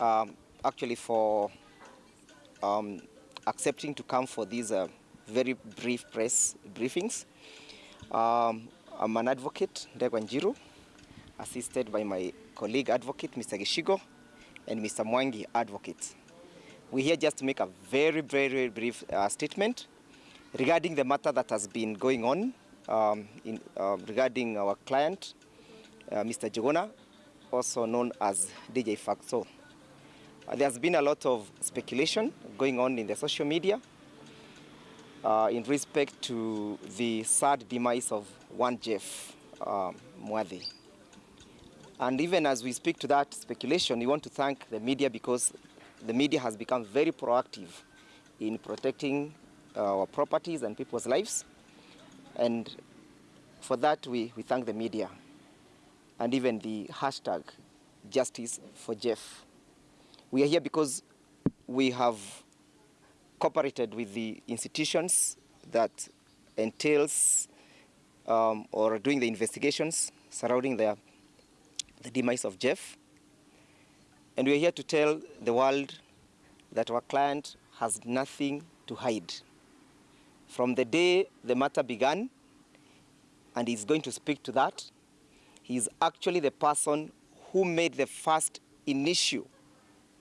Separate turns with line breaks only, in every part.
um, actually for um, accepting to come for these uh, very brief press briefings. Um, I'm an advocate, Ndegwa Njiru, assisted by my colleague advocate, Mr. Gishigo, and Mr. Mwangi, advocate. We're here just to make a very, very, brief uh, statement regarding the matter that has been going on um, in, um, regarding our client, uh, Mr. Njuguna, also known as DJ Fatxo. Uh, there's been a lot of speculation going on in the social media uh, in respect to the sad demise of one Jeff um. And even as we speak to that speculation, we want to thank the media because the media has become very proactive in protecting uh, our properties and people's lives. And for that, we, we thank the media and even the hashtag Justice for Jeff. We are here because we have cooperated with the institutions that entails um, or doing the investigations surrounding the, the demise of Jeff. And we are here to tell the world that our client has nothing to hide. From the day the matter began, and he's going to speak to that, he is actually the person who made the first initial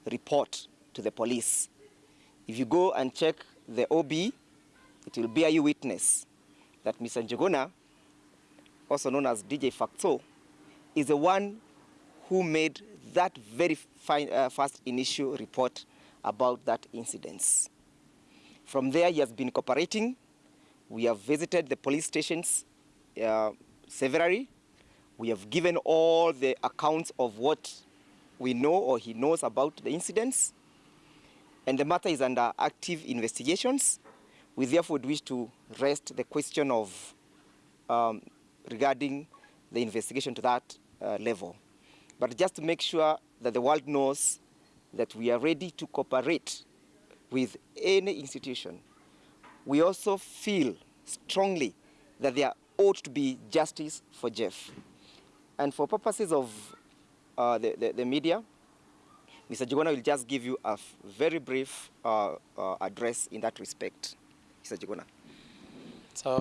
report to the police. If you go and check the OB, it will bear you witness that Mr. Njuguna, also known as DJ Fatxo, is the one who made that very fine, uh, first initial report about that incident. From there, he has been cooperating. We have visited the police stations uh, severally. We have given all the accounts of what we know or he knows about the incidents. And the matter is under active investigations. We therefore wish to rest the question of um, regarding the investigation to that uh, level. But just to make sure that the world knows that we are ready to cooperate with any institution. We also feel strongly that there ought to be justice for Jeff. And for purposes of uh, the, the, the, media, Mr. Njuguna will just give you a very brief uh, uh, address in that respect. Mr. Njuguna.